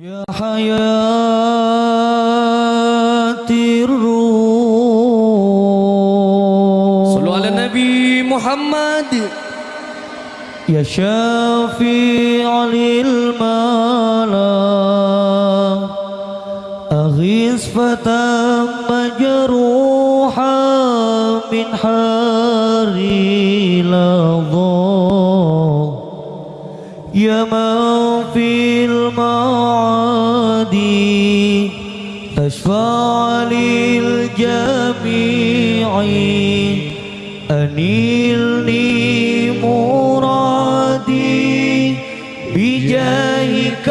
يا حياة الروح. صلوا على النبي محمد. يا شافيع للملأ أغيث فتى مجروحا من حار لظى يا من في المعادي تشفع للجميع. أنيلني مرادي بجاهك.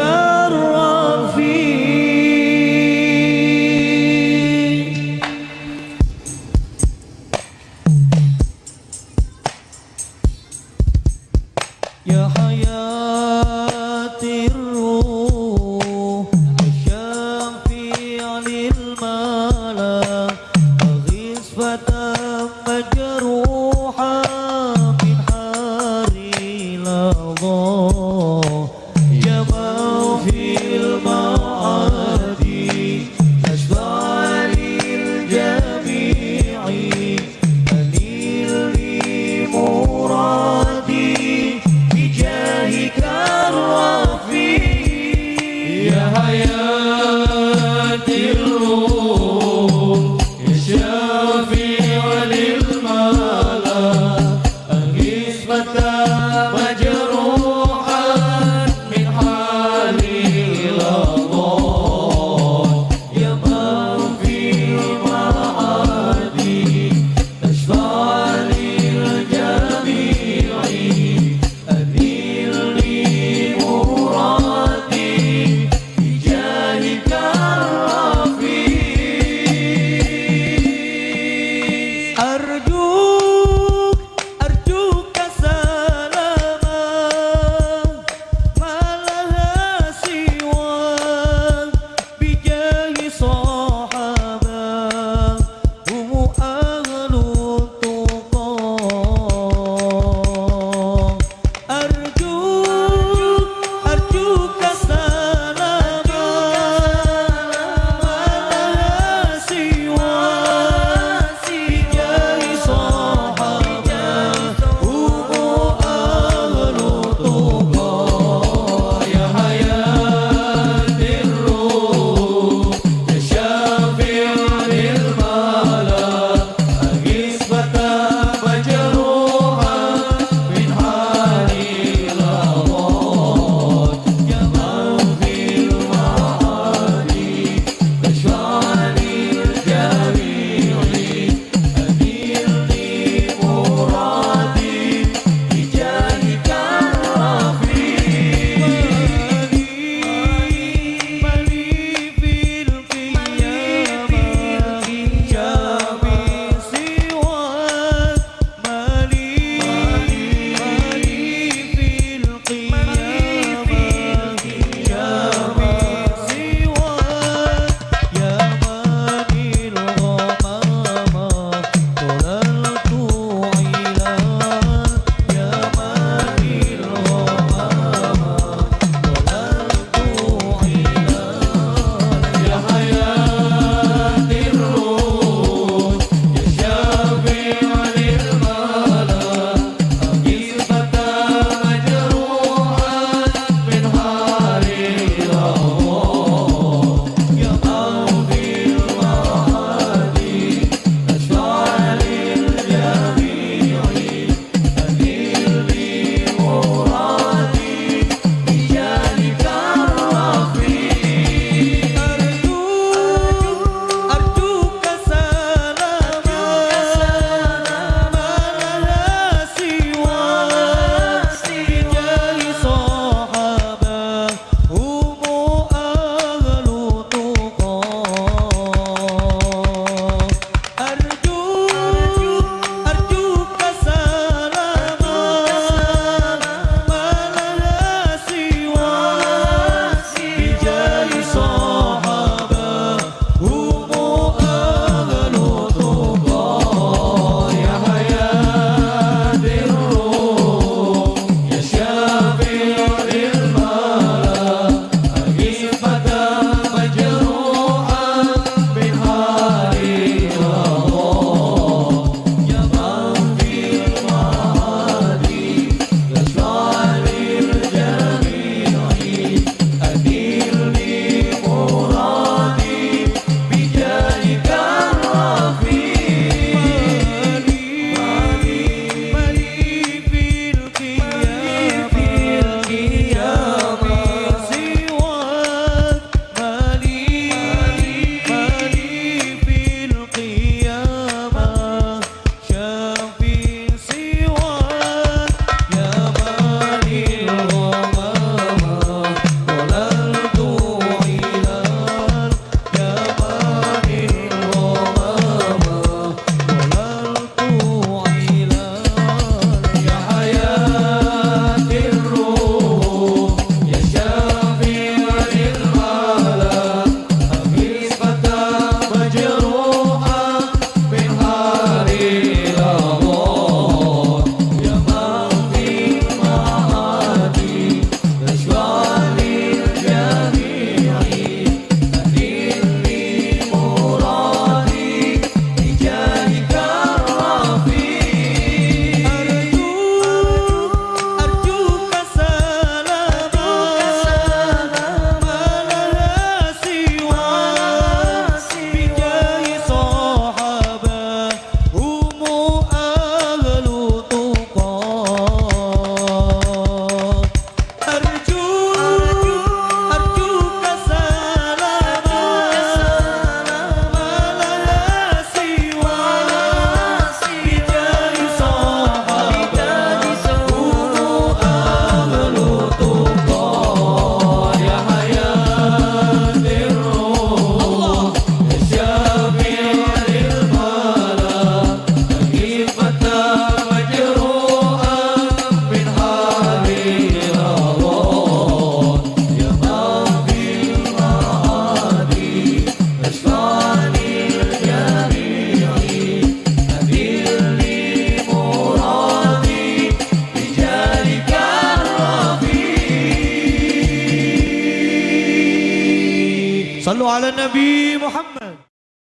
أغيث